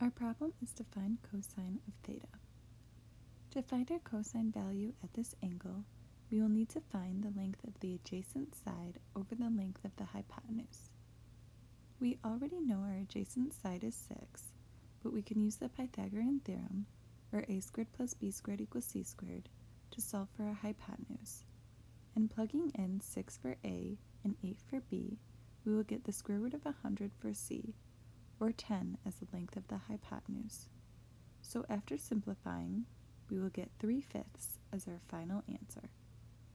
Our problem is to find cosine of theta. To find our cosine value at this angle, we will need to find the length of the adjacent side over the length of the hypotenuse. We already know our adjacent side is 6, but we can use the Pythagorean theorem, or a squared plus b squared equals c squared, to solve for our hypotenuse. And plugging in 6 for a and 8 for b, we will get the square root of 100 for c, or 10 as the length of the hypotenuse. So after simplifying, we will get 3 fifths as our final answer.